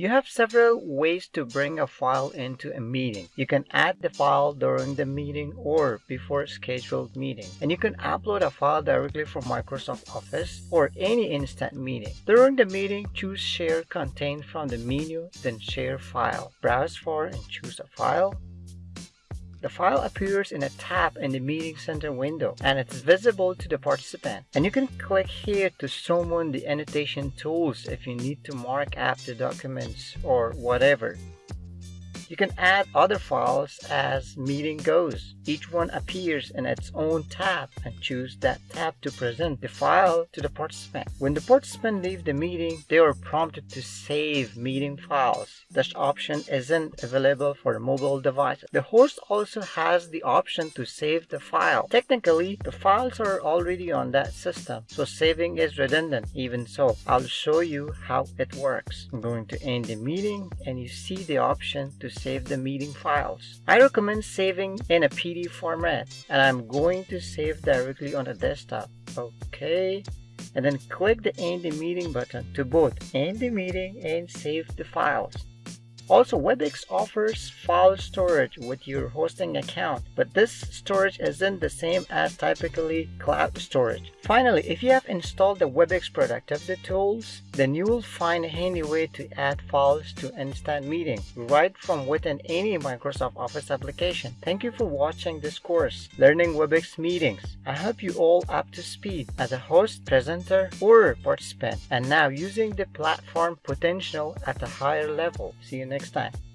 You have several ways to bring a file into a meeting. You can add the file during the meeting or before a scheduled meeting. And you can upload a file directly from Microsoft Office or any instant meeting. During the meeting, choose Share Content from the menu, then Share File. Browse for and choose a file. The file appears in a tab in the Meeting Center window and it's visible to the participant. And you can click here to summon the annotation tools if you need to mark up the documents or whatever. You can add other files as meeting goes. Each one appears in its own tab and choose that tab to present the file to the participant. When the participant leaves the meeting, they are prompted to save meeting files. This option isn't available for mobile devices. The host also has the option to save the file. Technically, the files are already on that system, so saving is redundant. Even so, I'll show you how it works. I'm going to end the meeting and you see the option to save the meeting files. I recommend saving in a PDF format and I'm going to save directly on the desktop. Okay. And then click the end the meeting button to both end the meeting and save the files. Also, WebEx offers file storage with your hosting account, but this storage isn't the same as typically cloud storage. Finally, if you have installed the WebEx Productivity Tools, then you will find a handy way to add files to Instant Meeting right from within any Microsoft Office application. Thank you for watching this course, Learning WebEx Meetings. I hope you all up to speed as a host, presenter, or participant, and now using the platform potential at a higher level. See you next time.